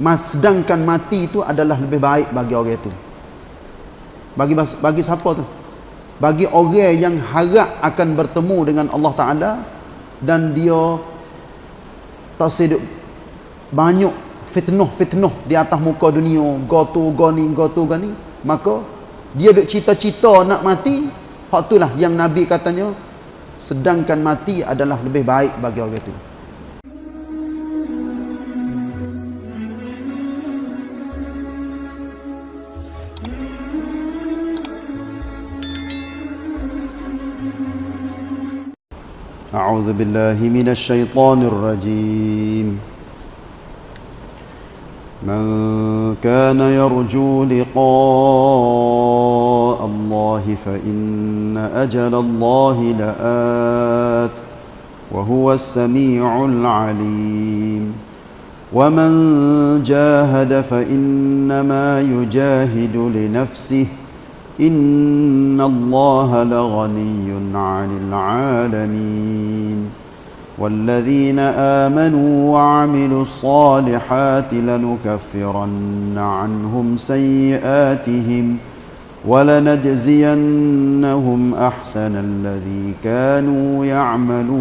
Sedangkan mati itu adalah lebih baik bagi orang itu. Bagi bagi siapa tu? Bagi orang yang harap akan bertemu dengan Allah Taala dan dia tak seduk banyak fitnah-fitnah di atas muka dunia, gotu gani gotu gani, maka dia duk cita-cita nak mati, hak itulah yang Nabi katanya sedangkan mati adalah lebih baik bagi orang itu. أعوذ بالله من الشيطان الرجيم. من كان يرجو لقاء الله فإن أجل الله لآت وهو السميع العليم. ومن جاهد فإنما يجاهد لنفسه إن الله لغني عن العالمين والذين آمنوا وعملوا الصالحات لنكفرن عنهم سيئاتهم ولنجزينهم أحسن الذي كانوا يعملون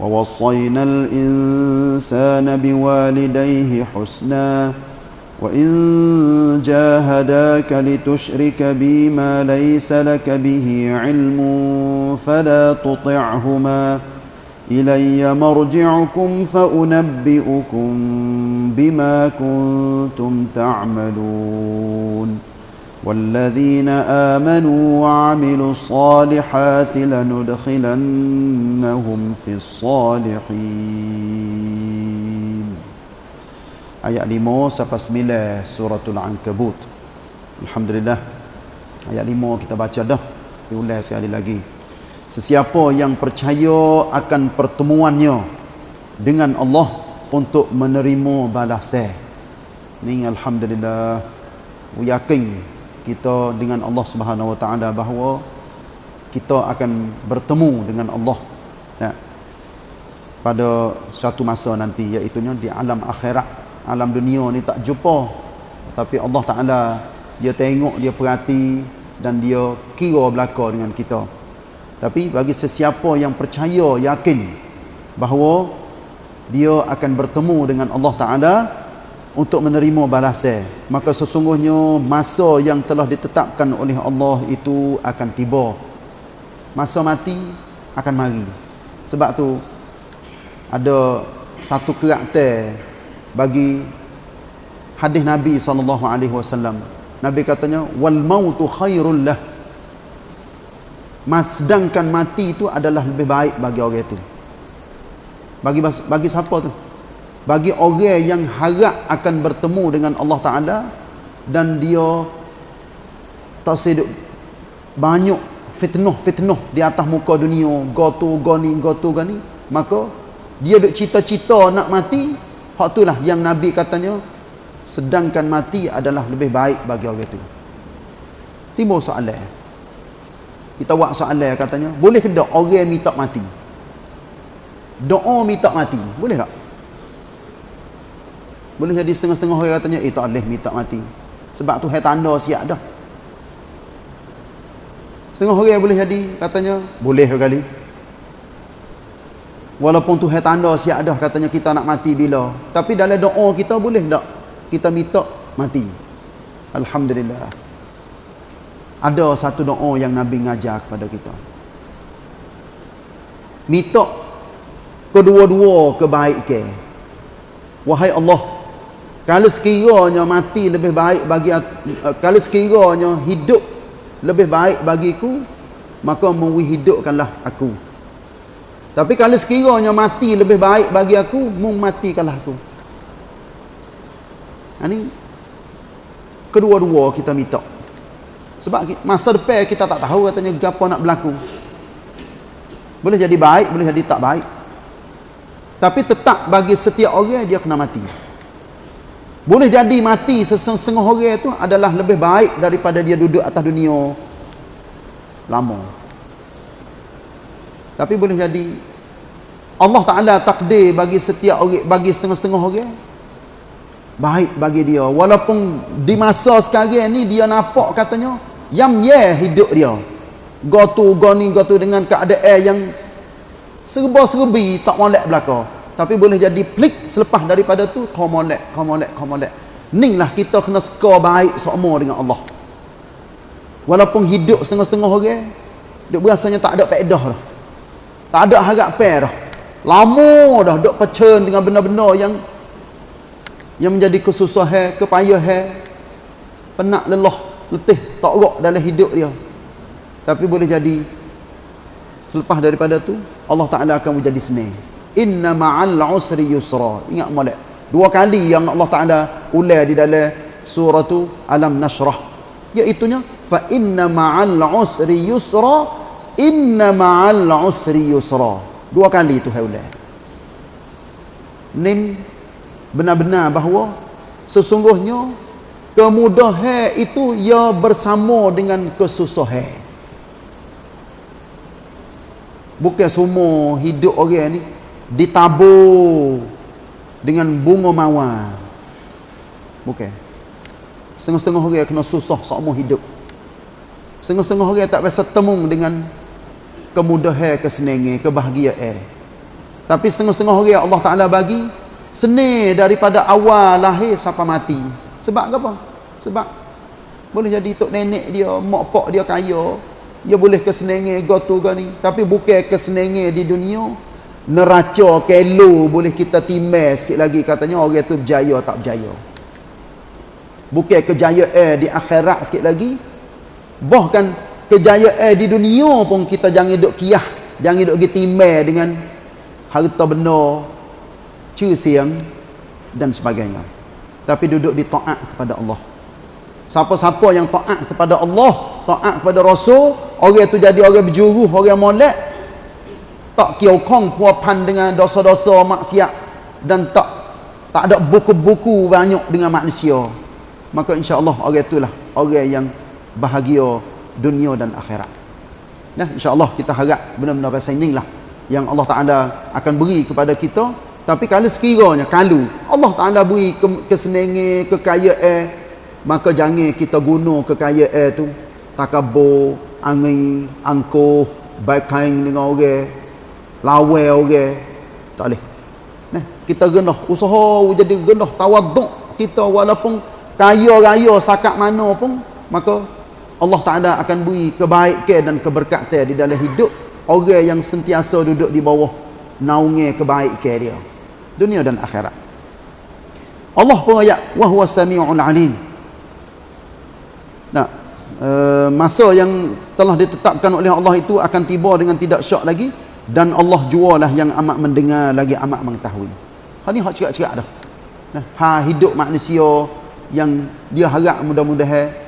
ووصينا الإنسان بوالديه حسناً وإن جاهداك لتشرك بي ما ليس لك به علم فلا تطعهما إلي مرجعكم فأنبئكم بما كنتم تعملون والذين آمنوا وعملوا الصالحات لندخلنهم في الصالحين ayat 5 sampai 9 suratul ankabut. Alhamdulillah. Ayat 5 kita baca dah. Diulang sekali lagi. Sesiapa yang percaya akan pertemuannya dengan Allah untuk menerima balasan. Ni alhamdulillah. Yakin kita dengan Allah Subhanahu wa taala bahawa kita akan bertemu dengan Allah. Ya, pada suatu masa nanti iaitu di alam akhirat alam dunia ni tak jumpa. Tapi Allah Taala dia tengok dia perhati dan dia kira belaka dengan kita. Tapi bagi sesiapa yang percaya yakin bahawa dia akan bertemu dengan Allah Taala untuk menerima balasan maka sesungguhnya masa yang telah ditetapkan oleh Allah itu akan tiba. Masa mati akan mari. Sebab tu ada satu karakter bagi hadis Nabi wasallam. Nabi katanya wal mautu khairul lah. Sedangkan mati itu adalah lebih baik bagi orang itu. Bagi bagi siapa tu? Bagi orang yang harap akan bertemu dengan Allah Taala dan dia tak seduk banyak fitnah-fitnah di atas muka dunia, gotu gani gotu gani, maka dia duk cita-cita nak mati, Hak itulah yang Nabi katanya sedangkan mati adalah lebih baik bagi orang itu. Timbul soalan. Kita buat soalan katanya, boleh ke tak orang minta mati? Doa minta mati, boleh tak? Boleh jadi setengah-setengah orang katanya, eh tak boleh minta mati. Sebab tu hai tanda siap dah. Setengah orang boleh jadi katanya, boleh kali. Walaupun Tuhan tanda siap dah katanya kita nak mati bila. Tapi dalam doa kita boleh tak kita minta mati. Alhamdulillah. Ada satu doa yang Nabi ngajar kepada kita. Minta kedua-dua kebaikan. Wahai Allah, kalau sekiranya mati lebih baik bagi eh, kalau sekiranya hidup lebih baik bagiku, maka menghidupkanlah aku. Tapi kalau sekiranya mati lebih baik bagi aku, mung matikanlah aku. Ini ha, kedua-dua kita minta. Sebab masa depan kita tak tahu katanya apa nak berlaku. Boleh jadi baik, boleh jadi tak baik. Tapi tetap bagi setiap orang dia kena mati. Boleh jadi mati setengah orang itu adalah lebih baik daripada dia duduk atas dunia lama. Tapi boleh jadi Allah Taala takdir bagi setiap orang bagi setengah-setengah orang. Baik bagi dia. Walaupun di masa sekarang ni dia nampak katanya yang ye hidup dia. Gotu goni gotu dengan keadaan yang serba-serbi tak molek belaka. Tapi boleh jadi plik selepas daripada tu kau molek kau molek kau molek. Ni lah kita kena skor baik semua dengan Allah. Walaupun hidup setengah-setengah orang dia berasanya tak ada faedah dah tak ada harap dah lama dah duk pecen dengan benda-benda yang yang menjadi kesusahan, kepayahan, penat lelah, letih, tak rok dalam hidup dia. Tapi boleh jadi selepas daripada tu Allah Taala akan menjadi senang. Inna ma'al usri yusra. Ingat molek. Dua kali yang Allah Taala ular di dalam surah tu Alam Nashrah. Iaitu nya fa inna ma'al usri yusra inna ma'al usri yusra. Dua kali tu hai ular. Nin benar-benar bahawa sesungguhnya kemudahan itu ia bersama dengan kesusahan bukan semua hidup orang ni ditabur dengan bunga mawar bukan setengah-setengah orang kena susah semua hidup setengah-setengah orang tak biasa temung dengan kemudahan kesenangan kebahagiaan tapi setengah-setengah orang Allah Taala bagi Seni daripada awal lahir sampai mati. Sebab apa? Sebab boleh jadi tok nenek dia, mak pak dia kaya, dia boleh kesenangan gotu gani, tapi bukan kesenangan di dunia. Neraca kelo boleh kita timbang sikit lagi katanya orang tu berjaya tak berjaya. Bukan kejayaan di akhirat sikit lagi. Bahkan kejayaan di dunia pun kita jangan duk kiyah, jangan pergi timbang dengan harta benda siang dan sebagainya. Tapi duduk di taat kepada Allah. Siapa-siapa yang taat kepada Allah, taat kepada Rasul, orang itu jadi orang berjuru, orang molek, tak kiokong puapan dengan dosa-dosa maksiat dan tak tak ada buku-buku banyak dengan manusia. Maka insya-Allah orang itulah orang yang bahagia dunia dan akhirat. Nah, insya-Allah kita harap benar-benar pasal inilah yang Allah Taala akan beri kepada kita tapi kalau sekiranya kalau Allah Taala beri ke, kesenangan, kekayaan, maka jangan kita guna kekayaan tu takabur, angin, angkuh, baik kain dengan orang, lawan orang. Tak boleh. Nah, kita genah usaha jadi genah tawaduk kita walaupun kaya raya setakat mana pun maka Allah Taala akan beri kebaikan dan keberkatan di dalam hidup orang yang sentiasa duduk di bawah naungan kebaikan dia. Dunia dan akhirat. Allah pun ayat wa huwa samiul alim. Nah e, masa yang telah ditetapkan oleh Allah itu akan tiba dengan tidak syak lagi dan Allah jualah yang amat mendengar lagi amat mengetahui. Ha ni hak cakap-cakap dah. Nah ha hidup manusia yang dia harap mudah-mudahan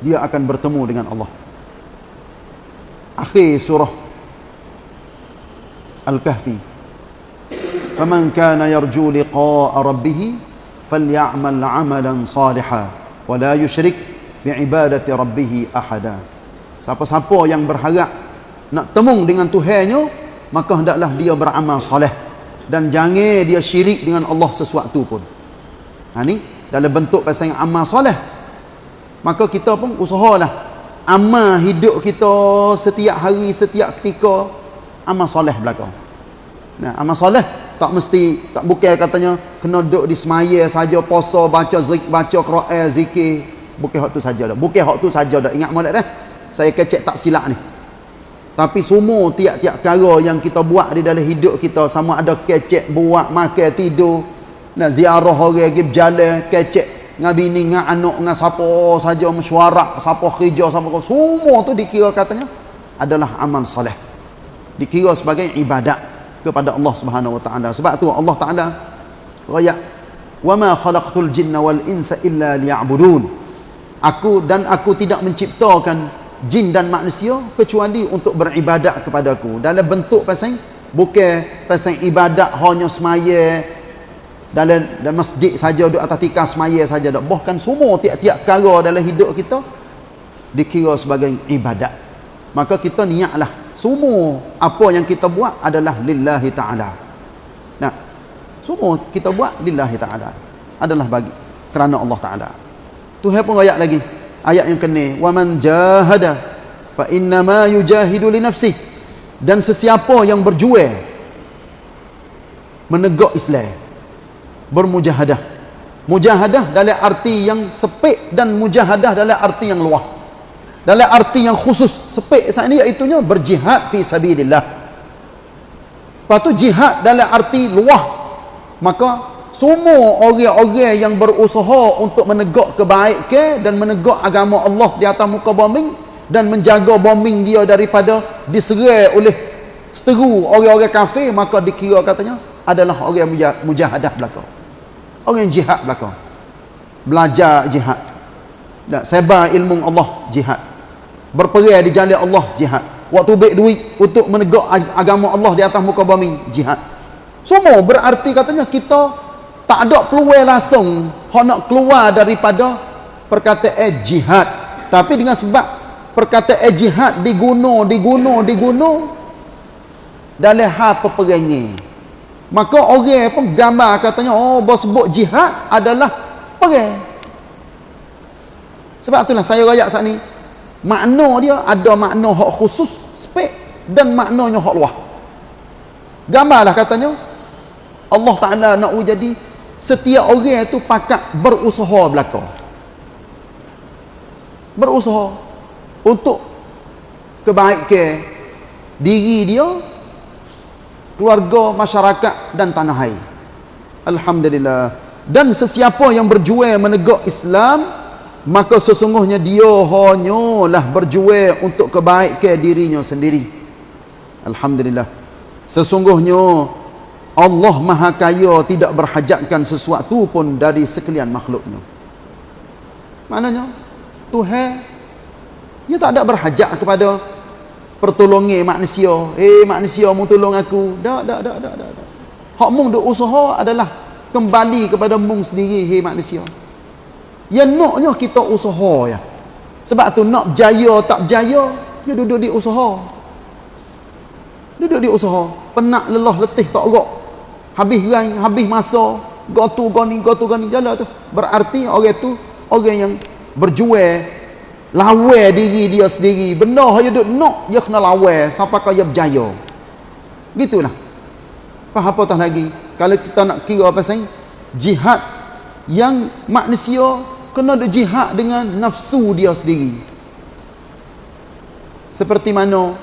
dia akan bertemu dengan Allah. Akhir surah Al-Kahfi. "Faman kana yarju liqa'a rabbih faly'amal 'amalan salihan wa la yushrik bi'ibadati rabbih ahada." Siapa-siapa yang berharap nak temung dengan Tuhannya, maka hendaklah dia beramal soleh dan jangan dia syirik dengan Allah sesuatu pun. Ha ni dalam bentuk pasal yang amal soleh maka kita pun usahalah. Amal hidup kita setiap hari setiap ketika amal soleh belakang. Nah amal soleh tak mesti tak bukan katanya kena duduk di semaya saja puasa baca zik baca Quran zikir. Bukan hak tu saja dah. Bukan hak tu saja dah. Ingat molek dah? Saya kecek tak silap ni. Tapi semua tiap-tiap cara yang kita buat di dalam hidup kita sama ada kecek buat makan tidur. Nak ziarah orang pergi berjalan kecek dengan bini dengan anak dengan siapa saja mesyuarat siapa kerja siapa semua tu dikira katanya adalah amal soleh dikira sebagai ibadat kepada Allah Subhanahu wa taala. Sebab tu Allah Taala ma khalaqtul jinna wal insa illa liya'budun. Aku dan aku tidak menciptakan jin dan manusia kecuali untuk beribadat kepadaku. Dalam bentuk pasal bukan pasal ibadat hanya semaya dalam, dalam masjid saja duduk atas tikar semaya saja dak. Bahkan semua tiap-tiap perkara dalam hidup kita dikira sebagai ibadat. Maka kita niatlah semua apa yang kita buat adalah lillahi ta'ala nah semua kita buat lillahi ta'ala adalah bagi kerana Allah Ta'ala Tuhan pun ayat lagi ayat yang kena wa man jahada fa innama yujahidu li nafsih dan sesiapa yang berjuang menegak Islam bermujahadah. Mujahadah dalam arti yang sepik dan mujahadah dalam arti yang luas dalam arti yang khusus sepik saat ini iaitunya berjihad fi sabilillah. Lepas tu jihad dalam arti luah. Maka semua orang-orang yang berusaha untuk menegak kebaikan dan menegak agama Allah di atas muka bumi dan menjaga bumi dia daripada diserai oleh seteru orang-orang kafir maka dikira katanya adalah orang mujahadah belakang orang yang jihad belakang. Belajar jihad. Dan sebar ilmu Allah jihad. Berperang di jalan Allah jihad. Waktu baik duit untuk menegak agama Allah di atas muka bumi jihad. Semua berarti katanya kita tak ada peluang langsung. Hak nak keluar daripada perkataan jihad. Tapi dengan sebab perkataan jihad diguna diguna diguna dalam hal peperangan maka orang pun gambar katanya oh bos sebut jihad adalah perang. Sebab itulah saya rayak saat ni makna dia ada makna hak khusus spek dan maknanya hak luah. Gambarlah katanya Allah Ta'ala nak jadi setiap orang itu pakat berusaha belakang berusaha untuk kebaikan diri dia keluarga masyarakat dan tanah air. Alhamdulillah. Dan sesiapa yang berjuang menegak Islam maka sesungguhnya dia hanyalah berjuang untuk kebaikan dirinya sendiri. Alhamdulillah. Sesungguhnya Allah Maha Kaya tidak berhajatkan sesuatu pun dari sekalian makhluknya. Maknanya Tuhan dia tak ada berhajat kepada pertolongan manusia eh manusia mau tolong aku tak tak tak tak tak hak mung duk usaha adalah kembali kepada mung sendiri hei manusia Ya naknya kita usaha ya. Sebab tu nak berjaya tak berjaya, ya duduk di usaha. Duduk di usaha. Penat lelah letih tak gerak. Habis rai, habis masa, gotu goni gotu goni jalan tu. Berarti orang tu orang yang berjuang lawan diri dia sendiri. Benar dia duduk nak, dia kena lawan sampai kaya berjaya. Gitulah. Faham apa tak lagi? Kalau kita nak kira apa pasal jihad yang manusia kena ada jihad dengan nafsu dia sendiri seperti mana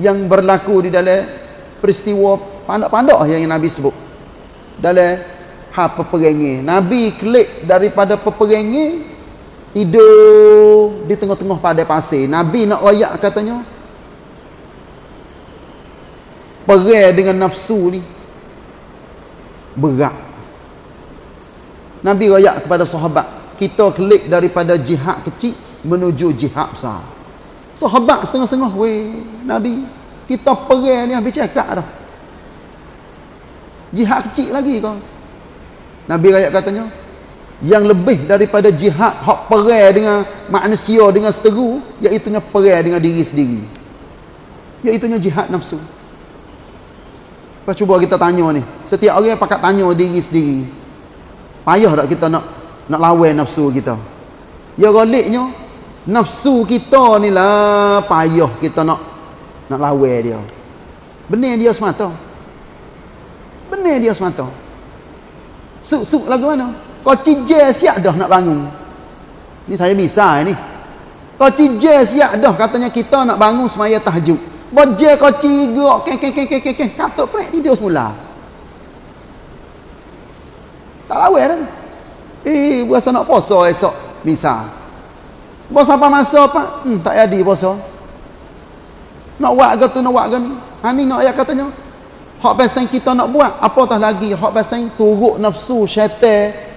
yang berlaku di dalam peristiwa pandak-pandak yang Nabi sebut dalam hal peperangan Nabi klik daripada peperangan tidur di tengah-tengah pada pasir. Nabi nak rayak katanya. Perang dengan nafsu ni. Berat. Nabi rayak kepada sahabat. Kita klik daripada jihad kecil menuju jihad besar. Sahabat setengah-setengah weh Nabi kita perang ni habis cakap dah. Jihad kecil lagi kau. Nabi rakyat katanya yang lebih daripada jihad hak perang dengan manusia dengan seteru iaitu perang dengan diri sendiri. Iaitu jihad nafsu. Lepas cuba kita tanya ni setiap orang pakat tanya diri sendiri. Payah tak kita nak nak lawan nafsu kita? Ya galiknya nafsu kita ni lah payah kita nak nak lawan dia. Benar dia semata. Benar dia semata. Suk-suk lagu mana kau cijai siap dah nak bangun ni saya bisa ni kau cijai siap dah katanya kita nak bangun semaya tahajud Bojek kau cigak, kek kek kek kek kek kek, katuk pernah tidur semula. Tak lawan dah. Eh, berasa nak puasa esok. Misal. Puasa apa masa apa? Hmm, tak jadi puasa. Nak buat ke tu, nak buat ke ni? Ha ni nak ayat katanya. Hak pasal kita nak buat, apa tah lagi? Hak pasal turuk nafsu syaitan.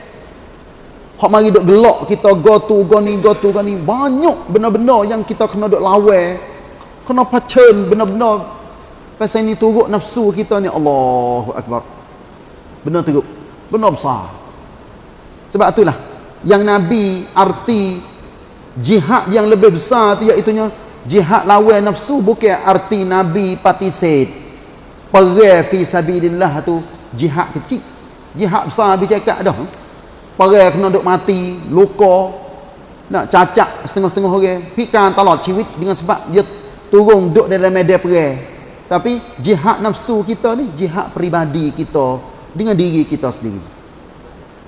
Hak mari duk gelak kita go tu, go ni, go tu, go ni. Banyak benda-benda yang kita kena duk lawan. Kena pacen benda-benda. Pasal ni turuk nafsu kita ni. Allahu Akbar. Benda teruk. Benda besar. Sebab itulah yang Nabi arti jihad yang lebih besar tu iaitu jihad lawan nafsu bukan arti nabi patisit perang fi sabilillah tu jihad kecil jihad besar habis cakap dah perang kena duk mati luka nak cacat setengah-setengah orang. Pikan talak ciwit dengan sebab dia turun duduk dalam medan perang. Tapi jihad nafsu kita ni jihad peribadi kita dengan diri kita sendiri.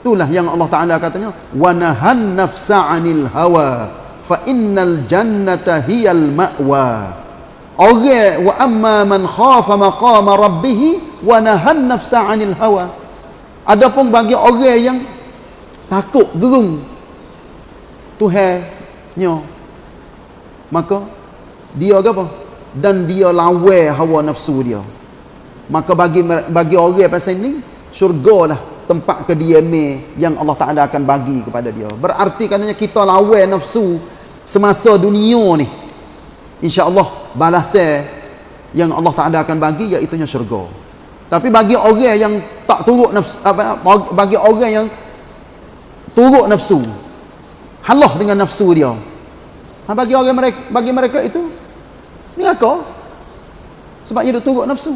Itulah yang Allah Taala katanya wa nahan nafsa 'anil hawa fa innal jannata hiyal ma'wa. Orang wa amma man khafa maqama rabbih wa nahan nafsa 'anil hawa. Adapun bagi orang yang takut gerung. Tuhan nyo. Maka dia apa? Dan dia lawan hawa nafsu dia. Maka bagi bagi orang pasal ni syurga lah tempat kediaman yang Allah Taala akan bagi kepada dia. Berarti katanya kita lawan nafsu semasa dunia ni insya-Allah balasan yang Allah Taala akan bagi iaitu syurga. Tapi bagi orang yang tak turut nafsu apa bagi orang yang turut nafsu. Halah dengan nafsu dia. Ha, bagi orang mereka bagi mereka itu ni sebab dia turut nafsu.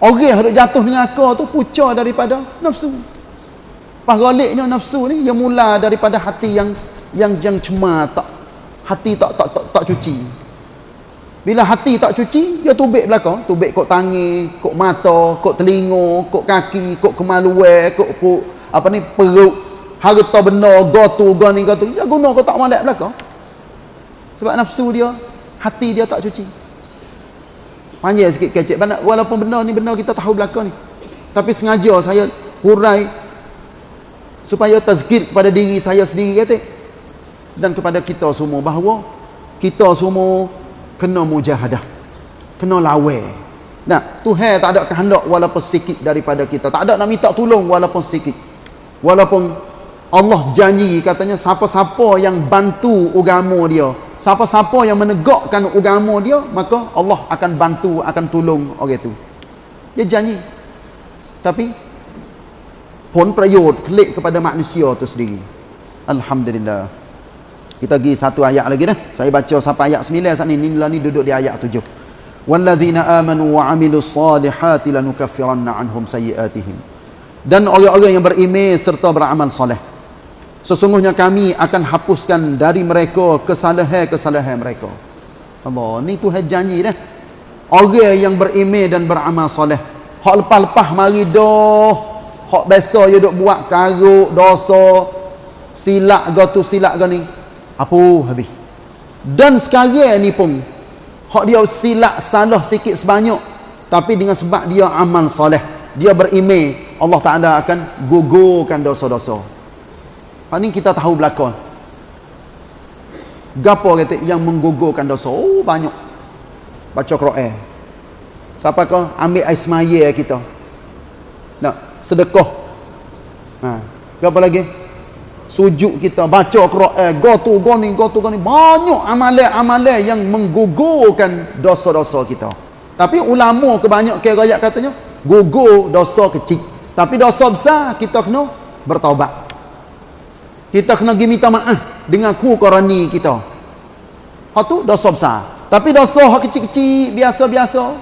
Orang yang jatuh dengan tu puca daripada nafsu. Pas galiknya nafsu ni yang mula daripada hati yang yang yang cemar tak. Hati tak tak tak, tak cuci. Bila hati tak cuci dia tubik belakang. Tubik kok tangi kok mata kok telinga kok kaki kok kemaluan kok kok apa ni perut harta benda gotu gani gotu ya guna kau tak malak belakang sebab nafsu dia hati dia tak cuci. Panjang sikit kecek. Walaupun benda ni benda kita tahu belakang ni. Tapi sengaja saya hurai supaya tazkir kepada diri saya sendiri kata dan kepada kita semua bahawa kita semua kena mujahadah. Kena lawe. Nah Tuhan tak ada kehendak walaupun sikit daripada kita. Tak ada nak minta tolong walaupun sikit. Walaupun Allah janji katanya siapa-siapa yang bantu agama dia siapa-siapa yang menegakkan agama dia maka Allah akan bantu akan tolong orang itu. Dia janji. Tapi pun prayot klik kepada manusia tu sendiri. Alhamdulillah. Kita pergi satu ayat lagi dah. Saya baca sampai ayat 9 saat ni. Ni ni duduk di ayat 7 walladzina amanu wa amilus salihati lanukaffiranna anhum sayiatihim dan orang-orang yang beriman serta beramal soleh Sesungguhnya kami akan hapuskan dari mereka kesalahan-kesalahan mereka. Allah, ni Tuhan janji dah. Orang yang berimeh dan beramal soleh. Hak lepas-lepas mari dah. Hak biasa dia duk buat karuk, dosa, silap ke tu silap ke ni. Apa habis. Dan sekarang ni pun. Hak dia silap salah sikit sebanyak. Tapi dengan sebab dia amal soleh. Dia berimeh. Allah Ta'ala akan gugurkan dosa-dosa. Ha ni kita tahu belakang. Gapo kata yang menggugurkan dosa? Oh banyak. Baca Quran. Siapa kau ambil ais maya kita? Nak sedekah. Ha, gapo lagi? Sujud kita baca Quran, go tu go ni go tu go ni banyak amalan-amalan yang menggugurkan dosa-dosa kita. Tapi ulama kebanyakan ayat katanya gugur dosa kecil. Tapi dosa besar kita kena bertaubat kita kena pergi minta maaf dengan ku korani kita. Hak tu dosa besar. Tapi dosa hak kecil-kecil biasa-biasa.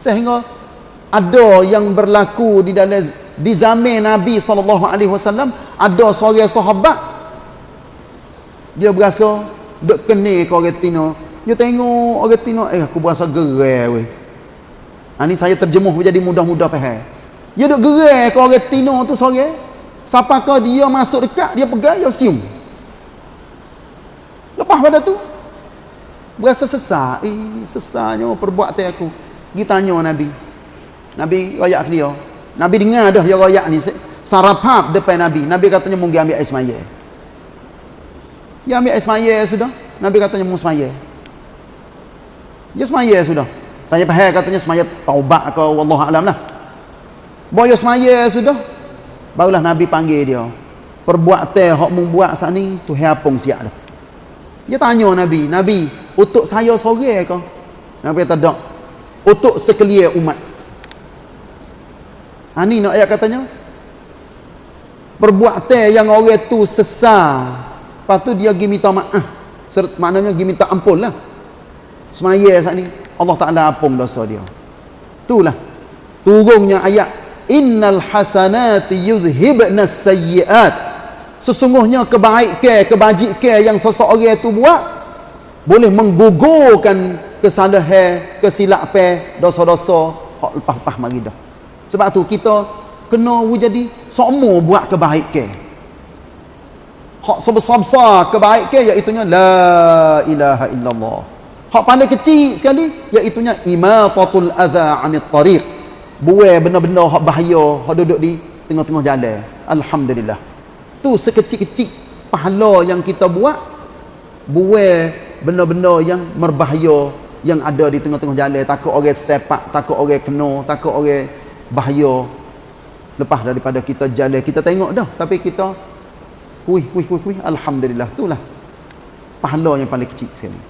Sehingga ada yang berlaku di dalam di zaman Nabi SAW ada seorang sahabat dia berasa duk kena ke orang tino. Dia tengok orang tino eh aku berasa gerai weh. Ha, ni saya terjemuh jadi mudah-mudah dia duk gerai ke orang tino tu seorang Siapakah dia masuk dekat, dia pegang, dia sium. Lepas pada tu, berasa sesak. Eh, sesaknya perbuatan aku. Pergi tanya Nabi. Nabi rayak dia. Nabi dengar dah yang rayak ni. Sarapap depan Nabi. Nabi katanya, mungkin ambil air semaya. Dia ambil air semaya sudah. Nabi katanya, mungkin semaya. Dia semaya sudah. Saya faham katanya semaya taubat ke Allah Alam lah. Bawa semaya sudah barulah Nabi panggil dia perbuatan hak membuat saat ni tu hapung siap dah. Dia tanya Nabi Nabi untuk saya sore ke Nabi kata tak untuk sekalian umat. Ha, ni nak ayat katanya? Perbuatan yang orang tu sesar. Lepas tu dia pergi minta maaf. Maknanya pergi minta ampun lah. Semaya saat ni. Allah Taala apung dosa dia. Itulah turunnya ayat innal hasanati yudhibna sayyiat. Sesungguhnya kebaikan kebajikan yang seseorang itu buat boleh menggugurkan kesalahan kesilapan dosa-dosa. Hak lepas-lepas mari dah. Sebab tu kita kena jadi semua buat kebaikan hak sebesar-besar kebaikan iaitu la ilaha illallah. Hak paling kecil sekali iaitu imatatul adza anit tariq buai benda-benda hak bahaya hak duduk di tengah-tengah jalan. Alhamdulillah. Tu sekecil-kecil pahala yang kita buat buai benda-benda yang berbahaya yang ada di tengah-tengah jalan. Takut orang sepak takut orang kena takut orang bahaya. Lepas daripada kita jalan kita tengok dah. Tapi kita kuih kuih kuih kuih. Alhamdulillah. Itulah pahala yang paling kecil sekali.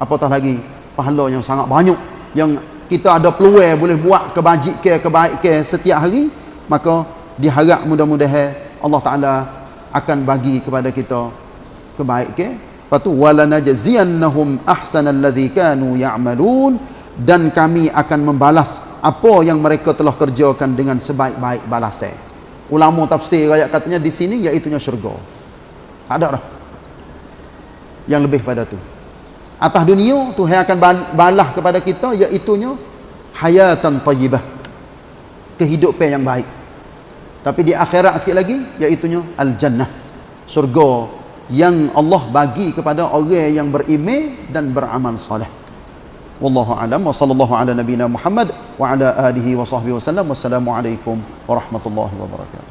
Apatah lagi pahala yang sangat banyak yang kita ada peluang boleh buat kebajikan kebaikan setiap hari maka diharap mudah-mudahan Allah Taala akan bagi kepada kita kebaikan lepas tu walanajziyannahum ahsanal ladzi kanu ya'malun dan kami akan membalas apa yang mereka telah kerjakan dengan sebaik-baik balasan. Ulama tafsir ayat katanya di sini iaitu syurga. Ada dah yang lebih pada tu atas dunia Tuhan akan balah kepada kita iaitu hayatan tayyibah. Kehidupan yang baik. Tapi di akhirat sikit lagi iaitu al-jannah. Surga yang Allah bagi kepada orang yang beriman dan beramal soleh. Wallahu alam. Wa sallallahu ala nabina Muhammad wa ala alihi wa sahbihi wasallam wassalamu alaikum warahmatullahi wabarakatuh